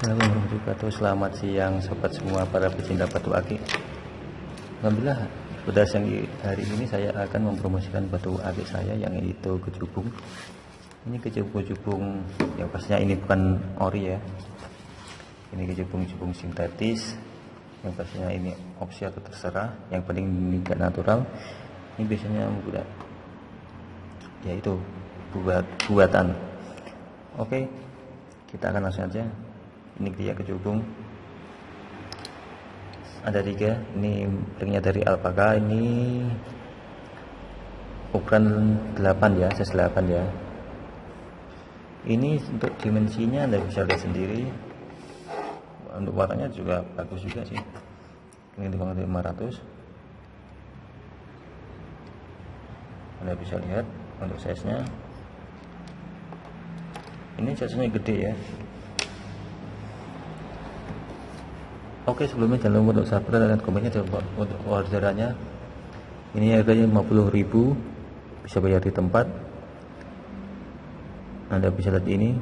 Assalamualaikum warahmatullahi wabarakatuh. Selamat siang sobat semua para pecinta batu akik Alhamdulillah pada siang hari ini saya akan mempromosikan batu akik saya yang itu kecubung Ini kecubung-kecubung yang pastinya ini bukan ori ya. Ini kecubung-kecubung sintetis. Yang pastinya ini opsi atau terserah. Yang penting ini gak natural. Ini biasanya buat ya itu buat buatan. Oke kita akan langsung aja ini dia kecubung. Ada tiga. Ini ringnya dari alpaka. Ini ukuran 8 ya size 8 ya. Ini untuk dimensinya anda bisa lihat sendiri. Untuk warnanya juga bagus juga sih. Ini 500 anda bisa lihat untuk size nya ini size nya gede ya Oke sebelumnya jangan lupa untuk subscribe dan komennya lupa untuk orderannya. Ini harganya 50.000 bisa bayar di tempat. Anda bisa lihat ini.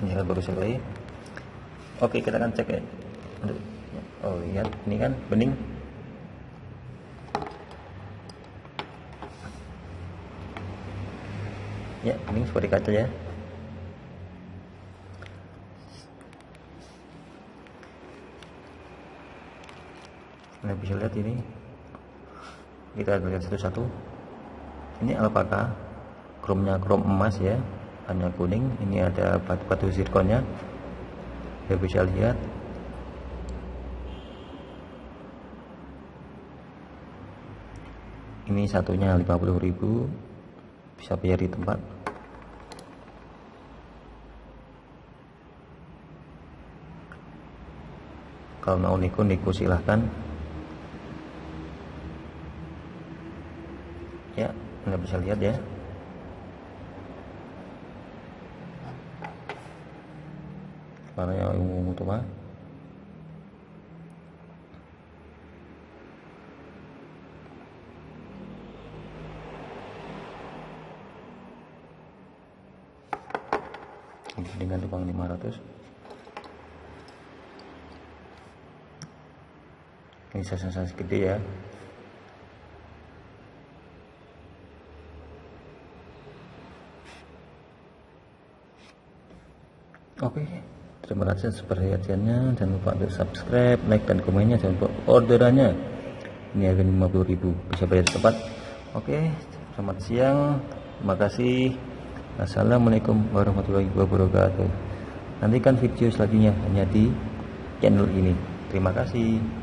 Ini kan baru sekali oke kita akan cek ya. Oh lihat. Ini kan bening. Ya bening seperti kaca ya Anda bisa lihat ini. Kita lihat satu-satu. Ini alpaka kromnya krom emas ya hanya kuning. Ini ada batu-batu zirkonnya. Anda bisa lihat. Ini satunya 50.000 bisa bayar di tempat. Kalau mau niku niku silahkan ya nggak bisa lihat ya. Warnanya ungu-ungu tuh mah dengan tukang 500 ini size gede ya Oke, terima kasih atas perhatiannya. Jangan lupa untuk subscribe, like, dan komennya. Jangan lupa orderannya. Ini harga 50.000 bisa bayar cepat. Oke, selamat siang. Terima kasih. Assalamualaikum warahmatullahi wabarakatuh. Nantikan video selanjutnya hanya di channel ini. Terima kasih.